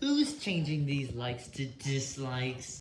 Who's changing these likes to dislikes?